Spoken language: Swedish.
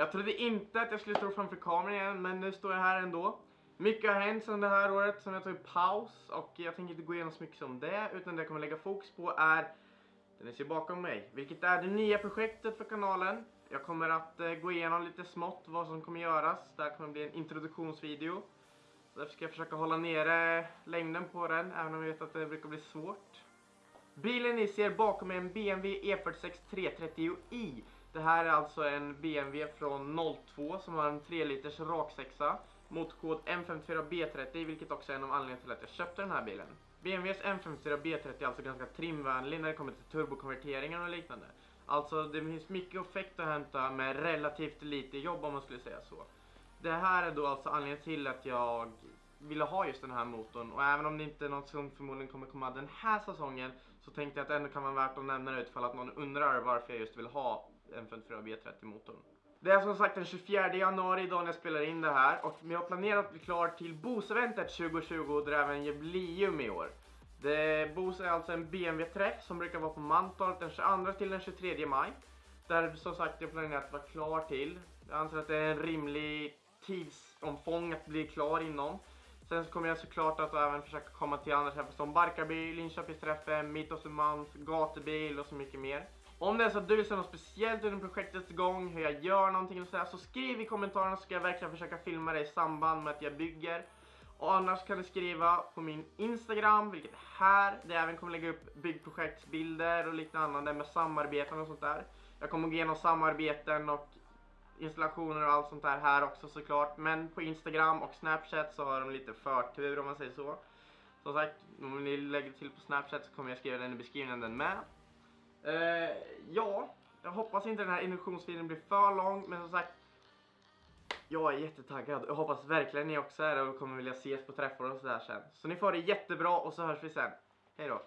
Jag trodde inte att jag skulle stå framför kameran igen, men nu står jag här ändå. Mycket har hänt sedan det här året som jag tog paus och jag tänker inte gå igenom så mycket som det, utan det jag kommer lägga fokus på är det ni ser bakom mig, vilket är det nya projektet för kanalen. Jag kommer att eh, gå igenom lite smått vad som kommer göras. Det här kommer bli en introduktionsvideo. Därför ska jag försöka hålla nere längden på den, även om jag vet att det brukar bli svårt. Bilen ni ser bakom mig är en BMW E46 330i. Det här är alltså en BMW från 02 som har en 3 liters raksexa. kod M54B30 vilket också är en av anledningarna till att jag köpte den här bilen. BMWs M54B30 är alltså ganska trimvänlig när det kommer till turbokonverteringar och liknande. Alltså det finns mycket effekt att hämta med relativt lite jobb om man skulle säga så. Det här är då alltså anledningen till att jag ville ha just den här motorn och även om det inte är något som förmodligen kommer komma den här säsongen så tänkte jag att det ändå kan vara värt att nämna det utifall att någon undrar varför jag just vill ha M54 B30 motorn. Det är som sagt den 24 januari idag när jag spelar in det här och vi har planerat att bli klar till Bose-eventet 2020 och det är även jubileum i år. Det, Bose är alltså en BMW-träff som brukar vara på Mantorp den 22 till den 23 maj. Där som sagt jag planerat att vara klar till. Jag anser att det är en rimlig tidsomfång att bli klar inom. Sen så kommer jag såklart att även försöka komma till andra träffar som Barkarby, Linköpingsträffen, Mitt och Sumans, Gatubil och så mycket mer. Om det är så att du vill se något speciellt under projektets gång, hur jag gör någonting och sådär, så skriv i kommentarerna så ska jag verkligen försöka filma det i samband med att jag bygger. Och annars kan du skriva på min Instagram, vilket är här, där jag även kommer lägga upp byggprojektsbilder och liknande med samarbeten och sånt där. Jag kommer gå igenom samarbeten och installationer och allt sånt där här också såklart. Men på Instagram och Snapchat så har de lite förtur om man säger så. Som sagt, om ni lägger till på Snapchat så kommer jag skriva den i beskrivningen med. Eh, ja, jag hoppas inte den här induktionsvideon blir för lång, men som sagt jag är jättetaggad. Jag hoppas verkligen ni också är det och kommer vilja ses på träffar och sådär sen. Så ni får det jättebra och så hörs vi sen. Hej då!